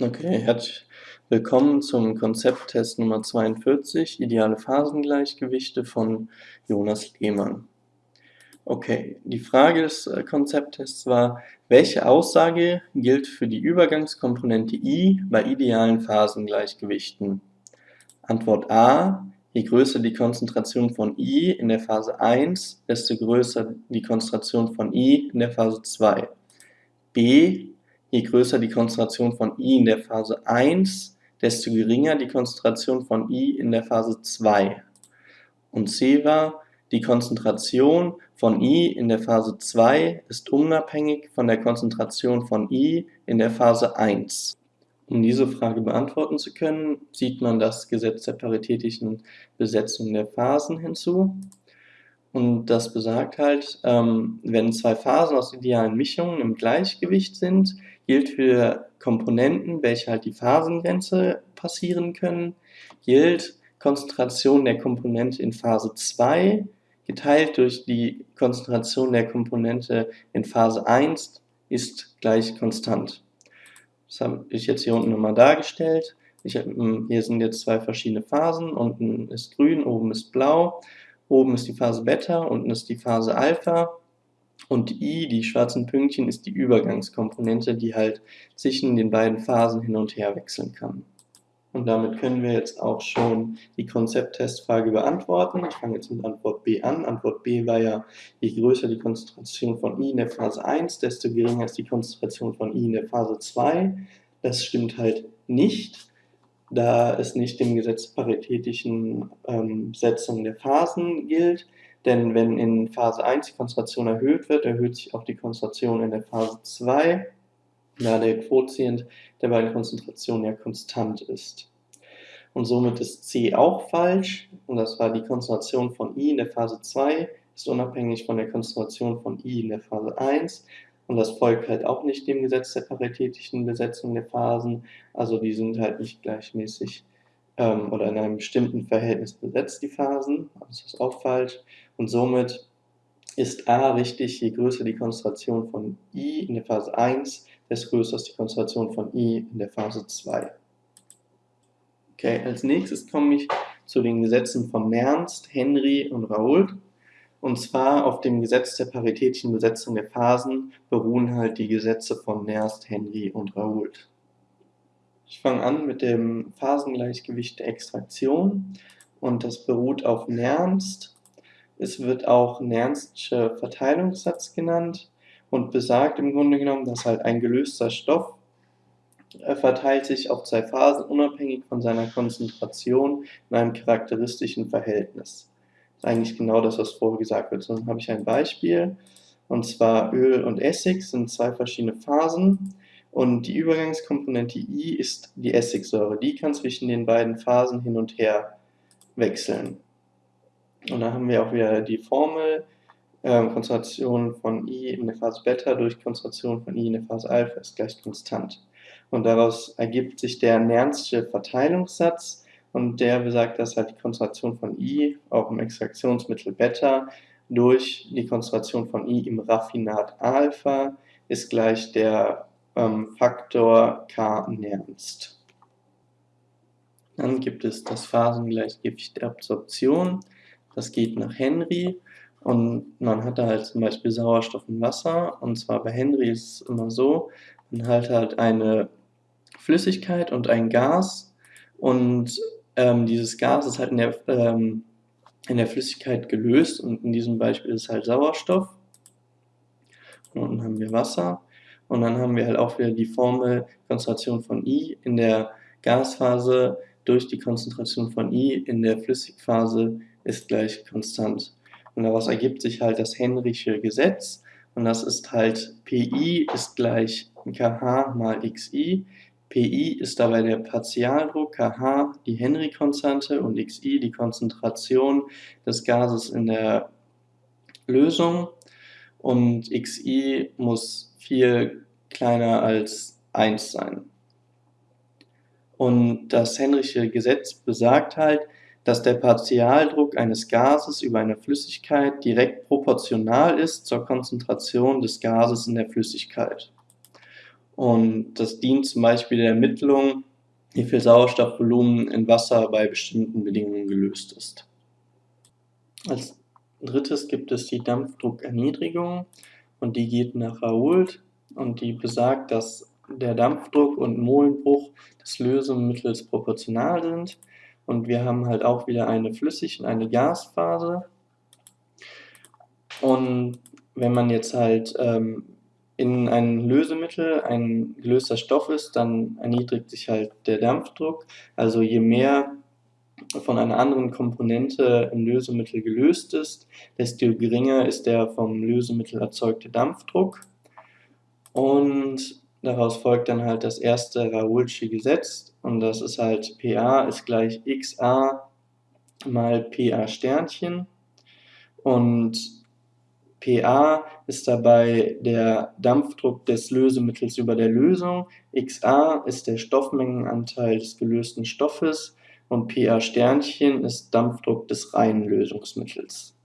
Okay, herzlich willkommen zum Konzepttest Nummer 42, ideale Phasengleichgewichte von Jonas Lehmann. Okay, die Frage des äh, Konzepttests war, welche Aussage gilt für die Übergangskomponente i bei idealen Phasengleichgewichten? Antwort A, je größer die Konzentration von i in der Phase 1, desto größer die Konzentration von i in der Phase 2. B, Je größer die Konzentration von I in der Phase 1, desto geringer die Konzentration von I in der Phase 2. Und C war, die Konzentration von I in der Phase 2 ist unabhängig von der Konzentration von I in der Phase 1. Um diese Frage beantworten zu können, sieht man das Gesetz der paritätischen Besetzung der Phasen hinzu. Und das besagt halt, ähm, wenn zwei Phasen aus idealen Mischungen im Gleichgewicht sind, gilt für Komponenten, welche halt die Phasengrenze passieren können, gilt Konzentration der Komponente in Phase 2 geteilt durch die Konzentration der Komponente in Phase 1 ist gleich konstant. Das habe ich jetzt hier unten nochmal dargestellt. Ich, hm, hier sind jetzt zwei verschiedene Phasen, unten ist grün, oben ist blau. Oben ist die Phase Beta, unten ist die Phase Alpha. Und I, die schwarzen Pünktchen, ist die Übergangskomponente, die halt zwischen den beiden Phasen hin und her wechseln kann. Und damit können wir jetzt auch schon die Konzepttestfrage beantworten. Ich fange jetzt mit Antwort B an. Antwort B war ja, je größer die Konzentration von I in der Phase 1, desto geringer ist die Konzentration von I in der Phase 2. Das stimmt halt nicht da es nicht dem Gesetz paritätischen ähm, Setzung der Phasen gilt. Denn wenn in Phase 1 die Konzentration erhöht wird, erhöht sich auch die Konzentration in der Phase 2, da der Quotient der beiden Konzentrationen ja konstant ist. Und somit ist C auch falsch, und das war die Konzentration von I in der Phase 2 ist unabhängig von der Konzentration von I in der Phase 1 und das folgt halt auch nicht dem Gesetz der paritätischen Besetzung der Phasen. Also die sind halt nicht gleichmäßig ähm, oder in einem bestimmten Verhältnis besetzt, die Phasen. Das ist auch falsch. Und somit ist A richtig, je größer die Konzentration von I in der Phase 1, desto größer ist die Konzentration von I in der Phase 2. Okay, als nächstes komme ich zu den Gesetzen von Nernst, Henry und Raoult. Und zwar auf dem Gesetz der paritätischen Besetzung der Phasen beruhen halt die Gesetze von Nernst, Henry und Raoult. Ich fange an mit dem Phasengleichgewicht der Extraktion und das beruht auf Nernst. Es wird auch Nernstsche Verteilungssatz genannt und besagt im Grunde genommen, dass halt ein gelöster Stoff äh, verteilt sich auf zwei Phasen unabhängig von seiner Konzentration in einem charakteristischen Verhältnis eigentlich genau das, was vorher gesagt wird. Dann habe ich ein Beispiel, und zwar Öl und Essig sind zwei verschiedene Phasen und die Übergangskomponente I ist die Essigsäure. Die kann zwischen den beiden Phasen hin und her wechseln. Und da haben wir auch wieder die Formel, äh, Konzentration von I in der Phase Beta durch Konzentration von I in der Phase Alpha ist gleich konstant. Und daraus ergibt sich der Nernsche Verteilungssatz, und der besagt, dass halt die Konzentration von I auch im Extraktionsmittel Beta durch die Konzentration von I im Raffinat Alpha ist gleich der ähm, Faktor K Nernst. Dann gibt es das Phasengleichgewicht der Absorption. Das geht nach Henry und man hat da halt zum Beispiel Sauerstoff und Wasser. Und zwar bei Henry ist es immer so, man hat halt eine Flüssigkeit und ein Gas und ähm, dieses Gas ist halt in der, ähm, in der Flüssigkeit gelöst und in diesem Beispiel ist halt Sauerstoff. Und unten haben wir Wasser. Und dann haben wir halt auch wieder die Formel Konzentration von I in der Gasphase durch die Konzentration von I in der Flüssigphase ist gleich konstant. Und daraus ergibt sich halt das Henrysche Gesetz. Und das ist halt Pi ist gleich kH mal Xi. Pi ist dabei der Partialdruck, kH die Henry-Konstante und Xi die Konzentration des Gases in der Lösung und Xi muss viel kleiner als 1 sein. Und das Henrysche Gesetz besagt halt, dass der Partialdruck eines Gases über eine Flüssigkeit direkt proportional ist zur Konzentration des Gases in der Flüssigkeit. Und das dient zum Beispiel der Ermittlung, wie viel Sauerstoffvolumen in Wasser bei bestimmten Bedingungen gelöst ist. Als drittes gibt es die Dampfdruckerniedrigung und die geht nach Raoult und die besagt, dass der Dampfdruck und Molenbruch des Lösemittels proportional sind und wir haben halt auch wieder eine Flüssig- und eine Gasphase und wenn man jetzt halt ähm, in ein Lösemittel ein gelöster Stoff ist, dann erniedrigt sich halt der Dampfdruck. Also je mehr von einer anderen Komponente im Lösemittel gelöst ist, desto geringer ist der vom Lösemittel erzeugte Dampfdruck. Und daraus folgt dann halt das erste Raoultsche Gesetz und das ist halt PA ist gleich XA mal PA Sternchen und PA ist dabei der Dampfdruck des Lösemittels über der Lösung, XA ist der Stoffmengenanteil des gelösten Stoffes. Und PA Sternchen ist Dampfdruck des reinen Lösungsmittels